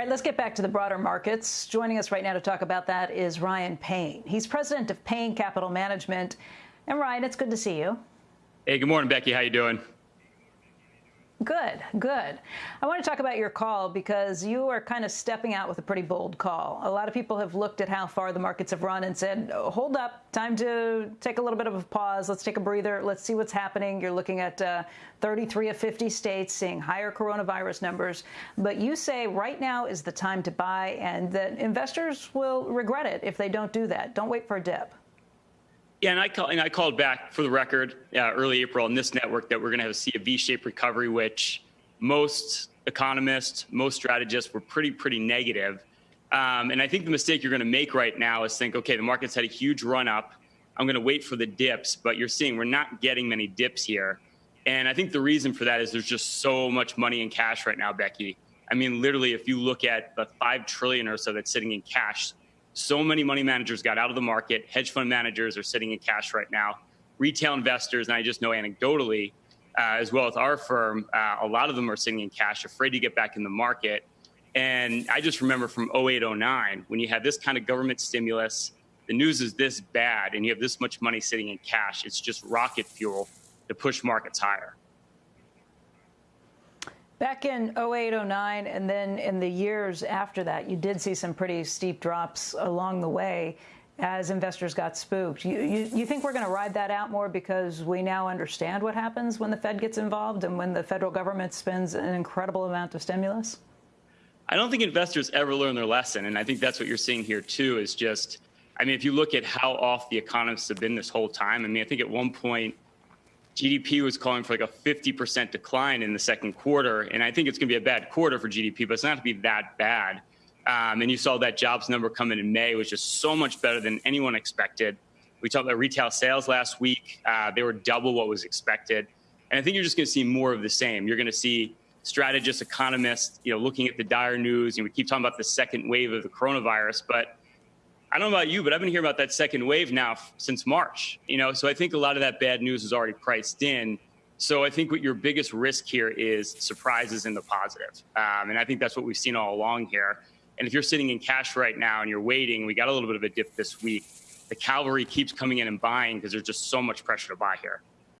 All right, let's get back to the broader markets. Joining us right now to talk about that is Ryan Payne. He's president of Payne Capital Management. And Ryan, it's good to see you. Hey, good morning, Becky. How you doing? Good, good. I want to talk about your call because you are kind of stepping out with a pretty bold call. A lot of people have looked at how far the markets have run and said, oh, hold up, time to take a little bit of a pause. Let's take a breather. Let's see what's happening. You're looking at uh, 33 of 50 states seeing higher coronavirus numbers. But you say right now is the time to buy and that investors will regret it if they don't do that. Don't wait for a dip. Yeah, and I, call, and I called back for the record uh, early April on this network that we're going to see a V-shaped recovery, which most economists, most strategists were pretty, pretty negative. Um, and I think the mistake you're going to make right now is think, okay, the market's had a huge run up. I'm going to wait for the dips, but you're seeing we're not getting many dips here. And I think the reason for that is there's just so much money in cash right now, Becky. I mean, literally, if you look at the five trillion or so that's sitting in cash, so many money managers got out of the market. Hedge fund managers are sitting in cash right now. Retail investors, and I just know anecdotally, uh, as well as our firm, uh, a lot of them are sitting in cash, afraid to get back in the market. And I just remember from 08, 09, when you had this kind of government stimulus, the news is this bad, and you have this much money sitting in cash, it's just rocket fuel to push markets higher. Back in 08, 09, and then in the years after that, you did see some pretty steep drops along the way as investors got spooked. You, you, you think we're going to ride that out more because we now understand what happens when the Fed gets involved and when the federal government spends an incredible amount of stimulus? I don't think investors ever learn their lesson. And I think that's what you're seeing here, too, is just, I mean, if you look at how off the economists have been this whole time, I mean, I think at one point, GDP was calling for like a 50% decline in the second quarter. And I think it's going to be a bad quarter for GDP, but it's not going to be that bad. Um, and you saw that jobs number come in in May, which is so much better than anyone expected. We talked about retail sales last week. Uh, they were double what was expected. And I think you're just going to see more of the same. You're going to see strategists, economists, you know, looking at the dire news. And we keep talking about the second wave of the coronavirus, but I don't know about you, but I've been hearing about that second wave now since March. You know, so I think a lot of that bad news is already priced in. So I think what your biggest risk here is surprises in the positive, um, and I think that's what we've seen all along here. And if you're sitting in cash right now and you're waiting, we got a little bit of a dip this week. The cavalry keeps coming in and buying because there's just so much pressure to buy here.